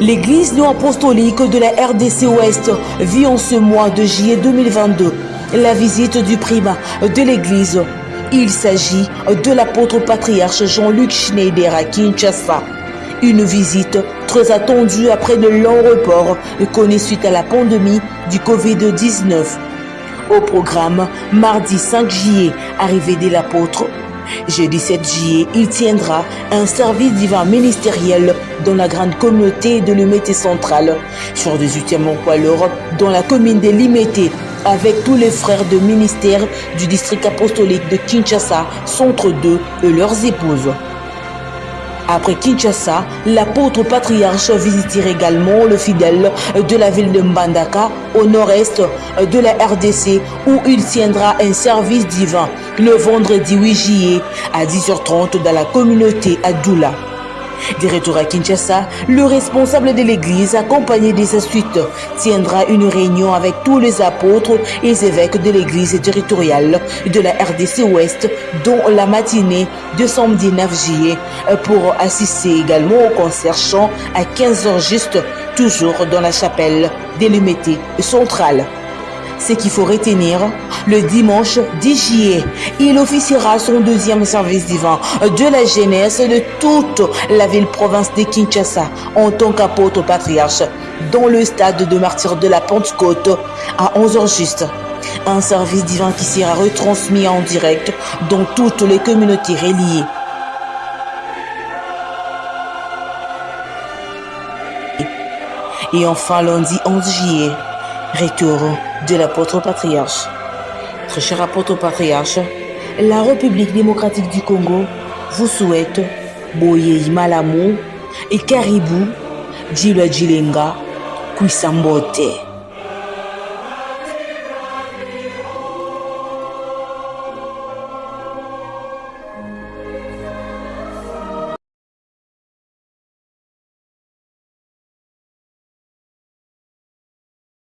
L'église néo-apostolique de la RDC Ouest vit en ce mois de juillet 2022 la visite du primat de l'église. Il s'agit de l'apôtre patriarche Jean-Luc Schneider à Kinshasa. Une visite très attendue après de longs reports connus suite à la pandémie du Covid-19. Au programme, mardi 5 juillet, arrivée de l'apôtre. Jeudi 7 juillet, il tiendra un service divin ministériel dans la grande communauté de l'Humété centrale, sur 18e Poilor, dans la commune de Limité, avec tous les frères de ministère du district apostolique de Kinshasa, Centre 2 et leurs épouses. Après Kinshasa, l'apôtre patriarche visitera également le fidèle de la ville de Mbandaka, au nord-est de la RDC, où il tiendra un service divin le vendredi 8 juillet à 10h30 dans la communauté à Doula. De à Kinshasa, le responsable de l'église, accompagné de sa suite, tiendra une réunion avec tous les apôtres et évêques de l'église territoriale de la RDC Ouest, dont la matinée de samedi 9 juillet, pour assister également au concert chant à 15h juste, toujours dans la chapelle délimitée centrale ce qu'il faut retenir, le dimanche 10 juillet, il officiera son deuxième service divin de la jeunesse de toute la ville-province de Kinshasa en tant qu'apôtre patriarche dans le stade de martyr de la Pentecôte à 11h juste. Un service divin qui sera retransmis en direct dans toutes les communautés reliées. Et enfin lundi 11 juillet, retour de l'apôtre patriarche. Très cher apôtre patriarche, la République démocratique du Congo vous souhaite Boye Malamu et Caribou, Djila Djilenga, Kwisambote.